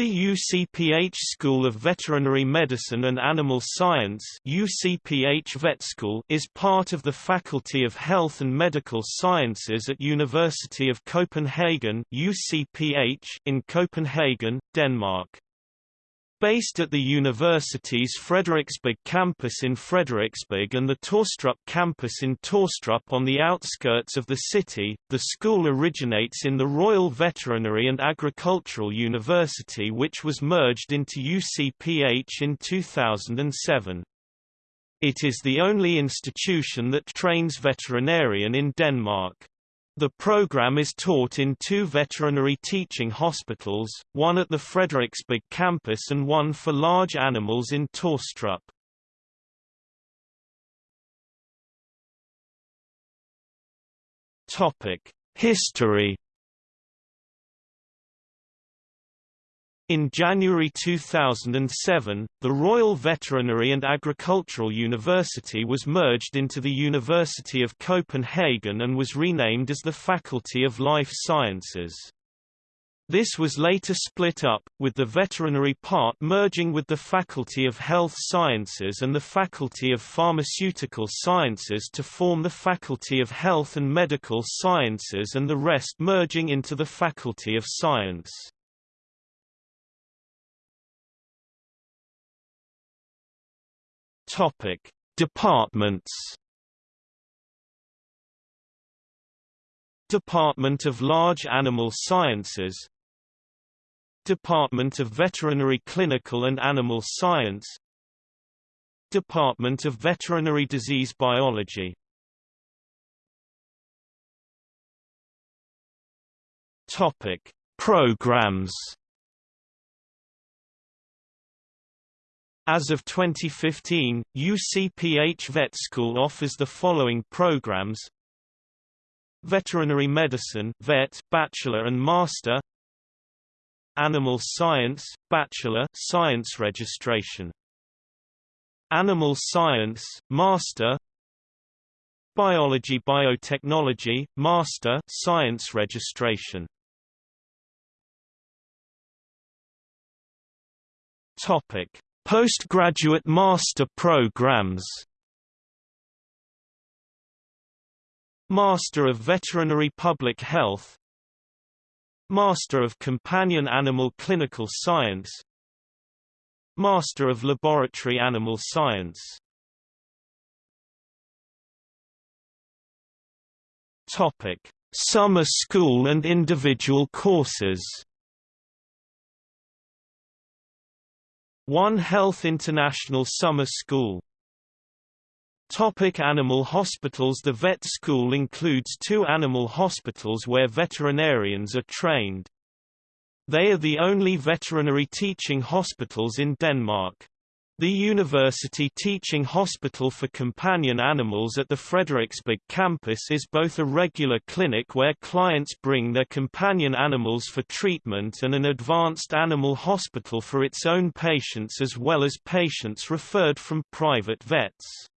The UCPH School of Veterinary Medicine and Animal Science UCPH Vet School is part of the Faculty of Health and Medical Sciences at University of Copenhagen UCPH in Copenhagen, Denmark. Based at the university's Frederiksberg campus in Frederiksberg and the Taastrup campus in Taastrup on the outskirts of the city, the school originates in the Royal Veterinary and Agricultural University which was merged into UCPH in 2007. It is the only institution that trains veterinarian in Denmark. The program is taught in two veterinary teaching hospitals, one at the Frederiksberg campus and one for large animals in Taastrup. History In January 2007, the Royal Veterinary and Agricultural University was merged into the University of Copenhagen and was renamed as the Faculty of Life Sciences. This was later split up, with the veterinary part merging with the Faculty of Health Sciences and the Faculty of Pharmaceutical Sciences to form the Faculty of Health and Medical Sciences and the rest merging into the Faculty of Science. Topic: Departments. Department of Large Animal Sciences Department of Veterinary Clinical and Animal Science Department of Veterinary Disease Biology Topic: Programs As of 2015, UCPH Vet School offers the following programs. Veterinary Medicine Vet, Bachelor and Master. Animal Science, Bachelor Science Registration. Animal Science, Master. Biology Biotechnology, Master Science Registration. Topic Postgraduate master programs. Master of Veterinary Public Health. Master of Companion Animal Clinical Science. Master of Laboratory Animal Science. Topic: Summer school and individual courses One Health International Summer School Topic animal hospitals The vet school includes two animal hospitals where veterinarians are trained. They are the only veterinary teaching hospitals in Denmark. The University Teaching Hospital for Companion Animals at the Frederiksberg campus is both a regular clinic where clients bring their companion animals for treatment and an advanced animal hospital for its own patients as well as patients referred from private vets.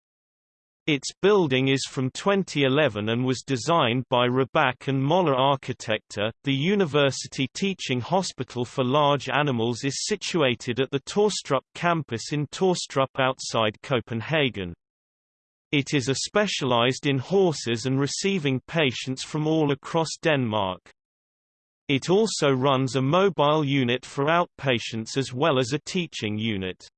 Its building is from 2011 and was designed by Rørbæk and Moller Architecture. The University Teaching Hospital for Large Animals is situated at the Taastrup campus in Taastrup outside Copenhagen. It is a specialized in horses and receiving patients from all across Denmark. It also runs a mobile unit for outpatients as well as a teaching unit.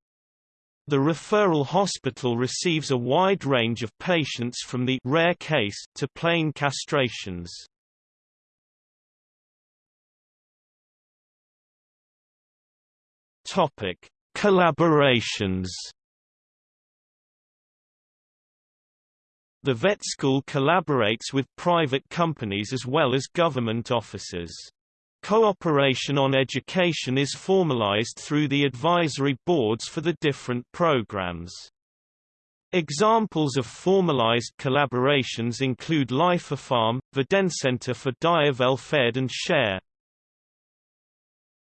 The referral hospital receives a wide range of patients from the rare case to plain castrations. Topic: Collaborations. The vet school collaborates with private companies as well as government offices. Cooperation on education is formalized through the advisory boards for the different programs. Examples of formalized collaborations include Life Farm, Videncenter for Dyrevelfærd and Share.